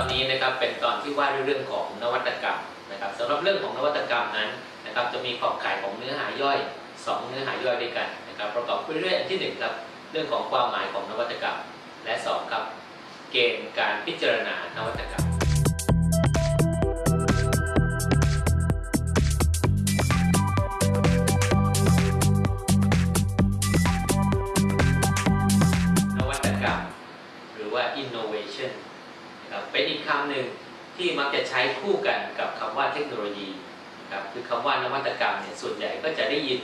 อนนี้นะครับเป็นตอนที่ว่าด้วยเรื่องของนวัตกรรมนะครับสำหรับเรื่องของนวัตกรรมนั้นนะครับจะมีขอบข่ายของเนื้อหาย่อย 2 เนื้อหาย่อยด้วยกันนะครับประกอบไปด้วยอันที่หนึ่งครับเรื่องของความหมายของนวัตกรรม และสองครับ เกณฑ์การพิจารณานวัตกรรม หนึ่งที่มักจะใช้คู่กันกับคำว่าเทคโนโลยีครับคือคำว่านวัตกรรมเนี่ยส่วนใหญ่ก็จะได้ยิน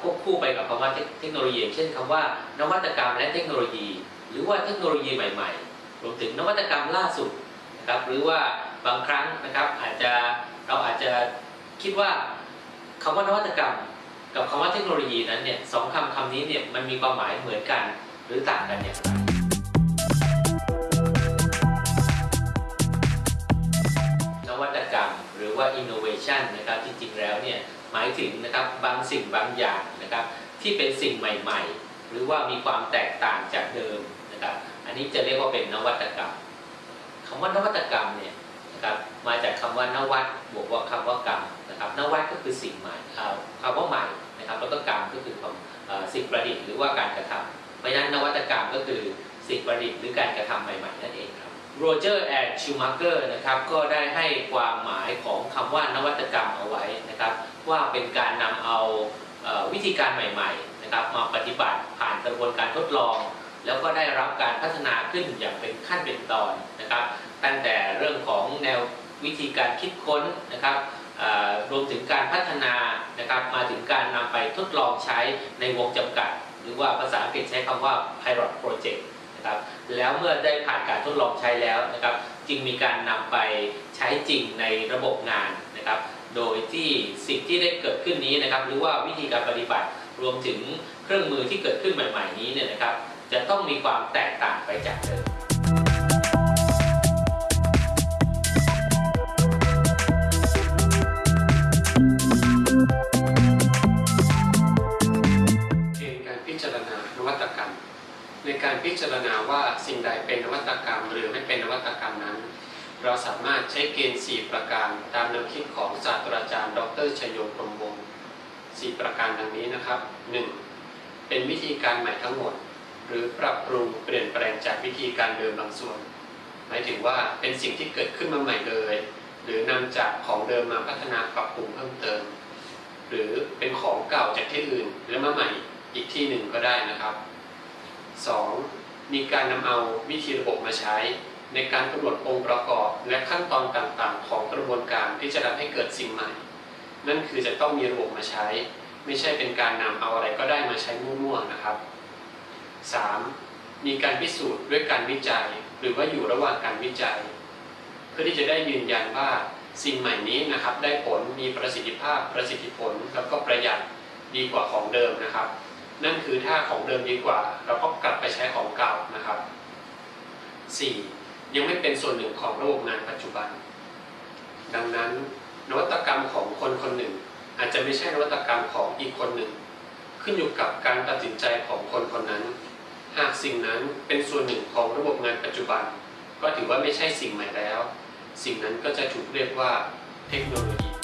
ควบคู่ไปกับคำว่าเทคโนโลยี เช่นคำว่านวัตกรรมและเทคโนโลยี หรือว่าเทคโนโลยีใหม่ๆรวมถึงนวัตกรรมล่าสุดนะครับหรือว่าบางครั้งนะครับอาจจะเราอาจจะคิดว่าคำว่านวัตกรรม กับคำว่าเทคโนโลยีนั้นเนี่ยสองคำคำนี้เนี่ยมันมีความหมายเหมือนกันหรือต่างกันอย่างไร ว่า innovation นะครับจริงๆแล้วเนี่ยหมายถึงนะครับบางสิ่งบางอย่างนะครับที่เป็นสิ่งใหม่ๆ หรือว่ามีความแตกต่างจากเดิมนะครับอันนี้จะเรียกว่าเป็นนวัตกรรมคำว่านวัตกรรมเนี่ยนะครับมาจากคำว่านวัตบวกว่าคำว่ากรรมนะครับนวัตก็คือสิ่งใหม่คำว่าใหม่นะครับแล้วก็กรรมก็คือความสิ่งประดิษฐ์หรือว่าการกระทำเพราะฉะนั้นนวัตกรรมก็คือสิ่งประดิษฐ์หรือการกระทำใหม่ๆนั่นเองครับ โรเจอร์แอนด์ชูมาเกอร์นะครับก็ได้ให้ความหมายของคำว่านวัตกรรมเอาไว้นะครับ ว่าเป็นการนำเอาเอวิธีการใหม่ๆนะครับมาปฏิบัติผ่านกระบวนการทดลอง แล้วก็ได้รับการพัฒนาขึ้นอย่างเป็นขั้นเป็นตอนนะครับ ตั้งแต่เรื่องของแนววิธีการคิดค้นนะครับรวมถึงการพัฒนานะครับมาถึงการนำไปทดลองใช้ในวงจำกัด หรือว่าภาษาอังกฤษใช้คำว่า pilot project นะครับ แล้วเมื่อได้ผ่านการทดลองใช้แล้วนะครับ จึงมีการนำไปใช้จริงในระบบงานนะครับ โดยที่สิ่งที่ได้เกิดขึ้นนี้นะครับ หรือว่าวิธีการปฏิบัติรวมถึงเครื่องมือที่เกิดขึ้นใหม่ ๆ นี้เนี่ยนะครับ จะต้องมีความแตกต่างไปจากเดิม ในการพิจารณาว่าสิ่งใดเป็นนวัตกรรม หรือไม่เป็นนวัตกรรมนั้น เราสามารถใช้เกณฑ์ 4 ประการตามแนวคิดของศาสตราจารย์ ดรชโยพรมวงศ์4ประการดังนี้นะครับ 1. เป็นวิธีการใหม่ทั้งหมด หรือปรับปรุงเปลี่ยนแปลงจากวิธีการเดิมบางส่วน หมายถึงว่าเป็นสิ่งที่เกิดขึ้นมาใหม่เลย หรือนำจากของเดิมมาพัฒนาปรับปรุงเพิ่มเติม หรือเป็นของเก่าจากที่อื่นแล้วมาใหม่อีกที่หนึ่งก็ได้นะครับ 2. มีการนำเอาวิธีระบบมาใช้ ในการกำหนดองค์ประกอบและขั้นตอนต่างๆ ของกระบวนการที่จะทำให้เกิดสิ่งใหม่ นั่นคือจะต้องมีระบบมาใช้ ไม่ใช่เป็นการนำเอาอะไรก็ได้มาใช้มั่วๆนะครับ 3. มีการพิสูจน์ด้วยการวิจัย หรือว่าอยู่ระหว่างการวิจัย เพื่อที่จะได้ยืนยันว่าสิ่งใหม่นี้นะครับได้ผลมีประสิทธิภาพประสิทธิผลแล้วก็ประหยัดดีกว่าของเดิมนะครับ นั่นคือถ้าของเดิมดีกว่า เราก็กลับไปใช้ของเก่านะครับ 4. ยังไม่เป็นส่วนหนึ่งของระบบงานปัจจุบัน ดังนั้นนวัตกรรมของคนคนหนึ่ง อาจจะไม่ใช่นวัตกรรมของอีกคนหนึ่ง ขึ้นอยู่กับการตัดสินใจของคนคนนั้น หากสิ่งนั้นเป็นส่วนหนึ่งของระบบงานปัจจุบัน ก็ถือว่าไม่ใช่สิ่งใหม่แล้ว สิ่งนั้นก็จะถูกเรียกว่าเทคโนโลยี